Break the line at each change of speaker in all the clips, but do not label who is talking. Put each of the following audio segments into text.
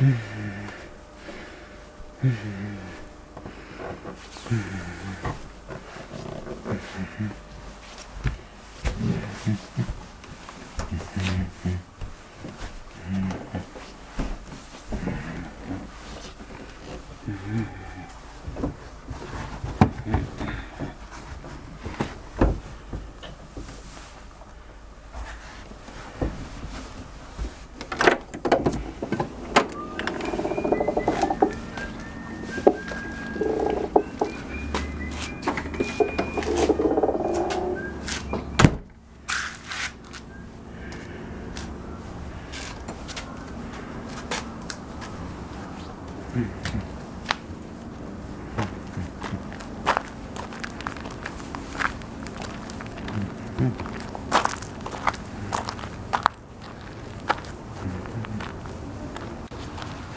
Mm-hmm.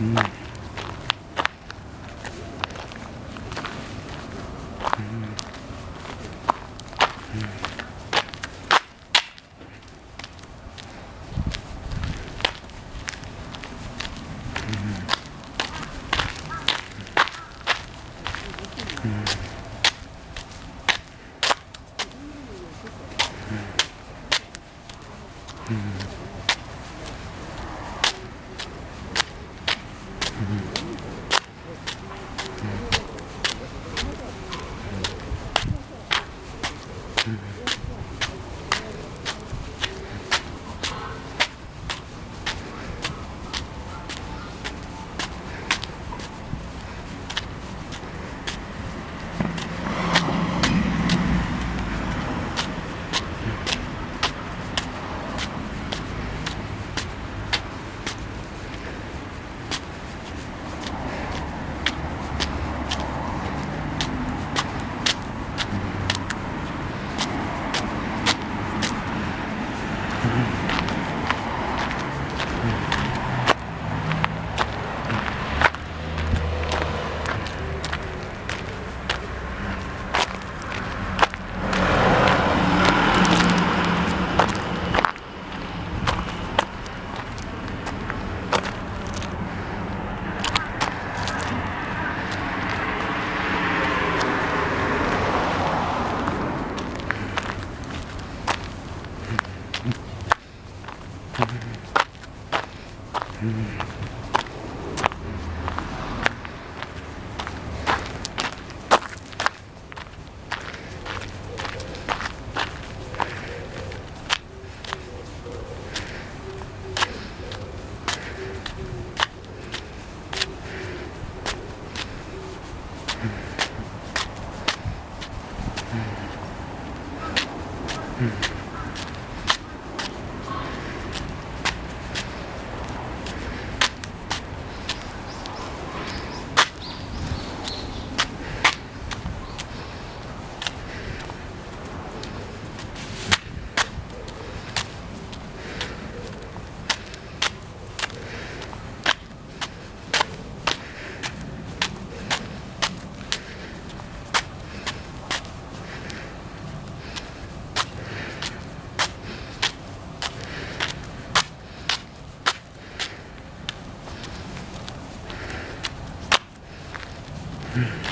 음. 음. 음.
Mm-hmm. to do.
Mm-hmm. Mm-hmm. Yeah.